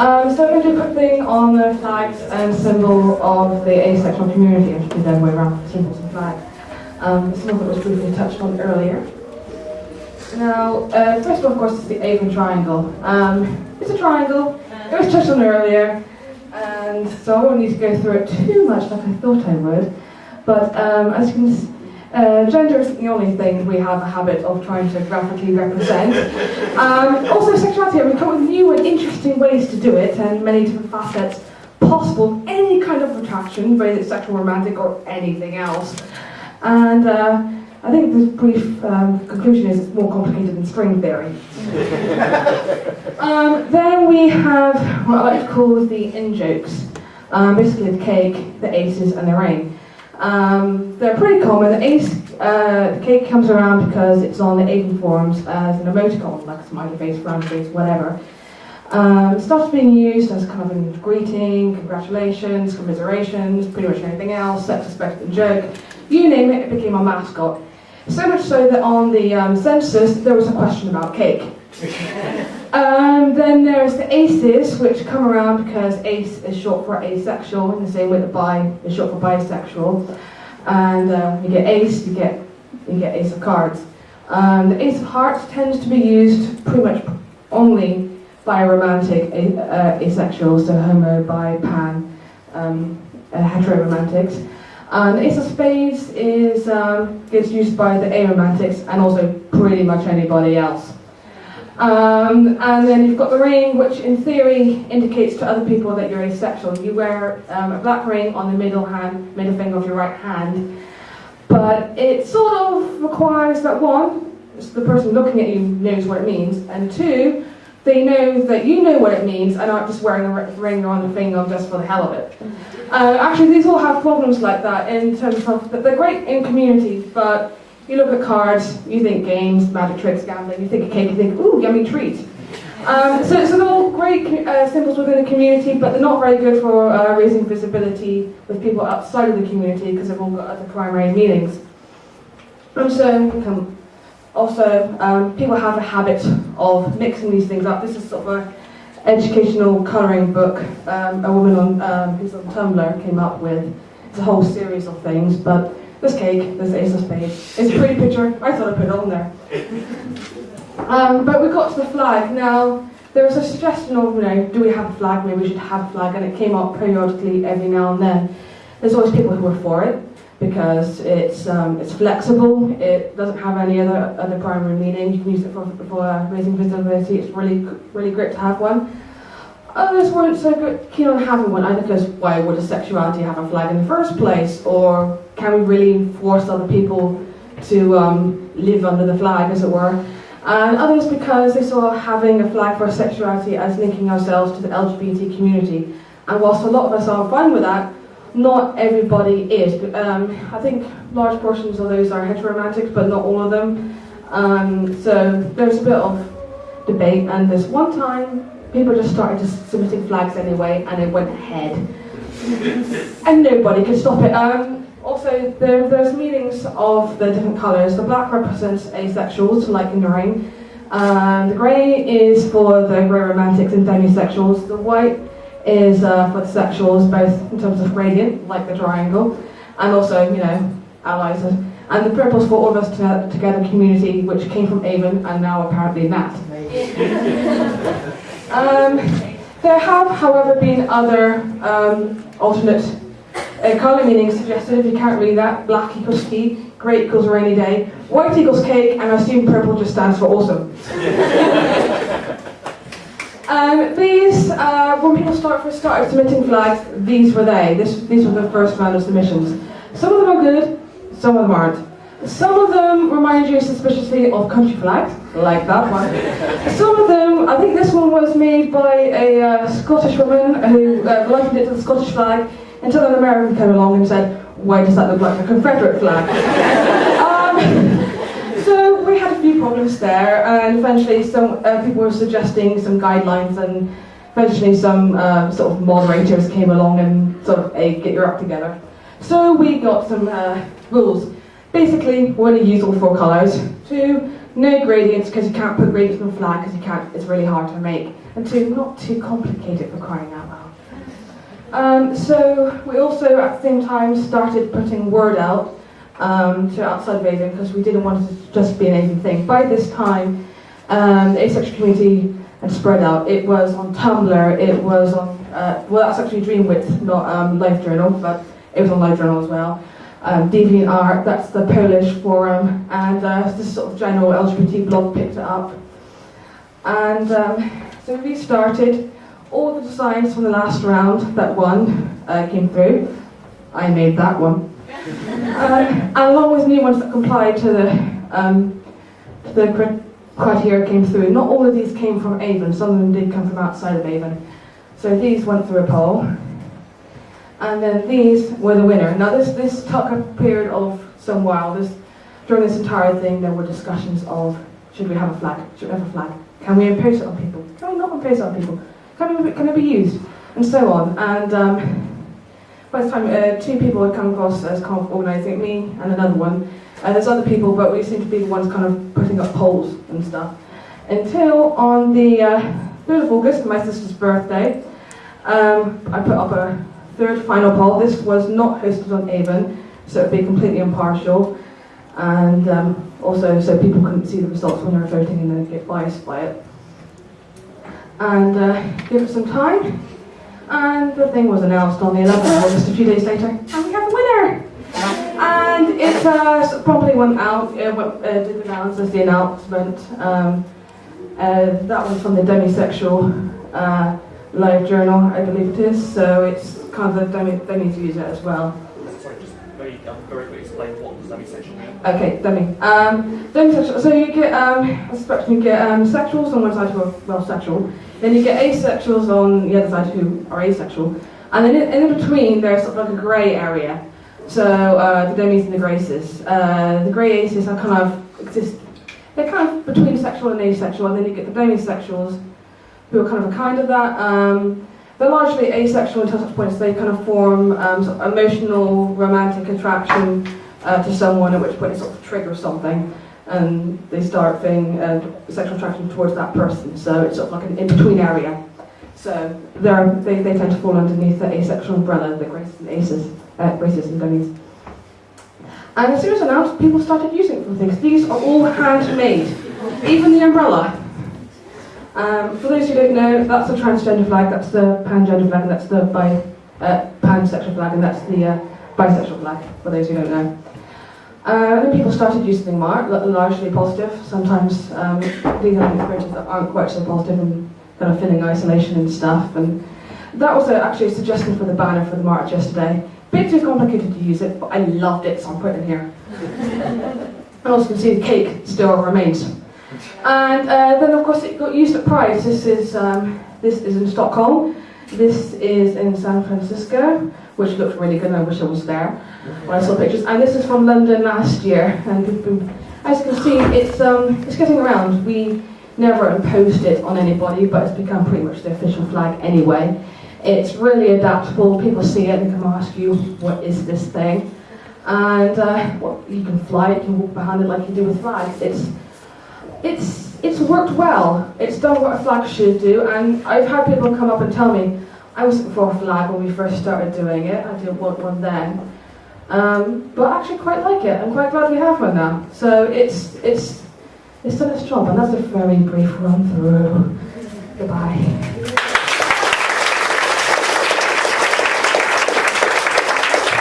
Um, so I'm going to do a quick thing on the flags and symbol of the asexual community, which is the other way around, the symbols and flags. Um, some of it was briefly touched on earlier. Now, uh, first of all, of course, is the AVEN Triangle. Um, it's a triangle, it was touched on earlier, and so I won't need to go through it too much like I thought I would. But um, as you can see, uh, gender isn't the only thing we have a habit of trying to graphically represent. Um, also, sexuality, we've come with new and interesting ways to do it, and many different facets possible, any kind of attraction, whether it's sexual, romantic, or anything else. And uh, I think the brief um, conclusion is it's more complicated than string theory. um, then we have what I like to call the in-jokes. Um, basically the cake, the aces, and the ring. Um, they're pretty common. The ace, uh, the cake comes around because it's on the AVEN forums as an emoticon, like a smiley face, round face, whatever. Um, started being used as kind of a greeting, congratulations, commiserations, pretty much anything else, sex suspected joke. You name it, it became our mascot. So much so that on the um, census there was a question about cake. um, then there's the aces, which come around because ace is short for asexual, in the same way that bi is short for bisexual. And uh, you get ace, you get you get ace of cards. Um, the ace of hearts tends to be used pretty much only by romantic uh, asexuals, so homo, bi, pan, um, uh, heteroromantics. Um, Ace of Spades is um, gets used by the aromantics and also pretty much anybody else. Um, and then you've got the ring, which in theory indicates to other people that you're asexual. You wear um, a black ring on the middle hand, middle finger of your right hand, but it sort of requires that one, the person looking at you knows what it means, and two, they know that you know what it means and aren't just wearing a ring on the finger just for the hell of it. Uh, actually, these all have problems like that in terms of they're great in community, but you look at cards, you think games, magic tricks, gambling, you think of cake, you think, ooh, yummy treat. Um, so, so they're all great uh, symbols within the community, but they're not very good for uh, raising visibility with people outside of the community because they've all got other primary meanings. And so, also, um, people have a habit of mixing these things up. This is sort of an educational colouring book um, a woman on, um, who's on Tumblr came up with. It's a whole series of things, but this cake, this Ace of Spades, it's a pretty picture. I thought I'd put it on there. Um, but we got to the flag. Now, there was a suggestion of, you know, do we have a flag? Maybe we should have a flag, and it came up periodically every now and then. There's always people who were for it because it's um, it's flexible. It doesn't have any other other primary meaning. You can use it for, for raising visibility. It's really really great to have one. Others weren't so good, keen on having one either because why would a sexuality have a flag in the first place, or can we really force other people to um, live under the flag, as it were? And others because they saw having a flag for sexuality as linking ourselves to the LGBT community. And whilst a lot of us are fine with that, not everybody is. Um, I think large portions of those are heteromantic, but not all of them. Um, so there's a bit of debate, and this one time people just started just submitting flags anyway, and it went ahead. and nobody could stop it. Um, also, there, there's meanings of the different colours. The black represents asexuals, like in the ring. Um, the grey is for the grey romantics and demisexuals. The white is uh, for the sexuals, both in terms of gradient, like the triangle, and also, you know, allies. And the purple's for all of us to, together community, which came from AVEN and now apparently Nat. um, there have, however, been other um, alternate uh, colour meanings suggested. If you can't read that, black equals ski, grey equals rainy day, white equals cake, and I assume purple just stands for awesome. Um, these, uh, when people start first started submitting flags, these were they. This, these were the first round of submissions. Some of them are good, some of them aren't. Some of them remind you suspiciously of country flags, like that one. Some of them, I think this one was made by a uh, Scottish woman who uh, likened it to the Scottish flag until an American came along and said, why does that look like a Confederate flag? um, so we had a few problems there, and eventually some uh, people were suggesting some guidelines, and eventually some uh, sort of moderators came along and sort of, hey, get your act together. So we got some uh, rules. Basically, we're going to use all four colours. Two, no gradients, because you can't put gradients on a flag, because you can't, it's really hard to make. and two, not too complicated for crying out loud. Um, so we also at the same time started putting word out um, to outside of AVEN because we didn't want it to just be an AVEN thing. By this time, um, the asexual community had spread out. It was on Tumblr, it was on, uh, well that's actually Dreamwidth, not um, LiveJournal, but it was on LiveJournal as well. Um, DeviantArt, that's the Polish forum, and uh, this sort of general LGBT blog picked it up. And um, so we started. All the designs from the last round that won uh, came through. I made that one. uh, and along with new ones that complied to the, um, to the criteria came through. Not all of these came from AVEN, some of them did come from outside of AVEN. So these went through a poll. And then these were the winner. Now this, this took a period of some while. This, during this entire thing there were discussions of should we have a flag? Should we have a flag? Can we impose it on people? Can we not impose it on people? Can, we, can it be used? And so on. And um, by the time uh, two people had come across as kind of organising me and another one. Uh, there's other people, but we seem to be the ones kind of putting up polls and stuff. Until on the uh, 3rd of August, my sister's birthday, um, I put up a third final poll. This was not hosted on AVEN, so it would be completely impartial. And um, also, so people couldn't see the results when they were voting and then get biased by it. And uh, give it some time, and the thing was announced on the 11th of August, a few days later, and we have a winner! And it uh, promptly went out, it went, uh, did announce as the announcement. Um, uh, that was from the demisexual uh, LiveJournal, I believe it is, so it's kind of the demi, demis use it as well. Sorry, just very, um, very quickly explain what does demisexual mean? Okay, demi. Um, demisexual, so you get, um, spectrum, you get um, sexuals on one side well sexual, then you get asexuals on the other side who are asexual, and then in, in between there's sort of like a grey area. So uh, the demis and the graces. Uh, the grey aces are kind of exist. They're kind of between sexual and asexual, and then you get the demisexuals, who are kind of a kind of that. Um, they're largely asexual until such points they kind of form um, sort of emotional, romantic attraction uh, to someone, at which point it sort of triggers something, and they start feeling uh, sexual attraction towards that person. So it's sort of like an in-between area. So they, they tend to fall underneath the asexual umbrella, the graces and aces uh, racism dummies. And as soon as announced, people started using it for things. These are all handmade, even the umbrella. Um, for those who don't know, that's the transgender flag, that's the pangender flag, and that's the bi, uh, pansexual flag, and that's the uh, bisexual flag, for those who don't know. Uh, then people started using them more, largely positive. Sometimes um, these are experiences that aren't quite so positive and kind of feeling isolation and stuff. And that was actually a suggestion for the banner for the march yesterday. Bit too complicated to use it, but I loved it, so I'm putting it here. and also you can see the cake still remains. And uh, then of course it got used at Pride. This is, um, this is in Stockholm. This is in San Francisco, which looked really good, I wish I was there when I saw pictures. And this is from London last year. And as you can see, it's, um, it's getting around. We never imposed it on anybody, but it's become pretty much the official flag anyway. It's really adaptable. People see it and come ask you, what is this thing? And uh, well, you can fly it, you can walk behind it like you do with flags. It's, it's, it's worked well. It's done what a flag should do. And I've had people come up and tell me, I wasn't for a flag when we first started doing it. I didn't want one then. Um, but I actually quite like it. I'm quite glad we have one now. So it's, it's, it's done its job, and that's a very brief run through. Goodbye.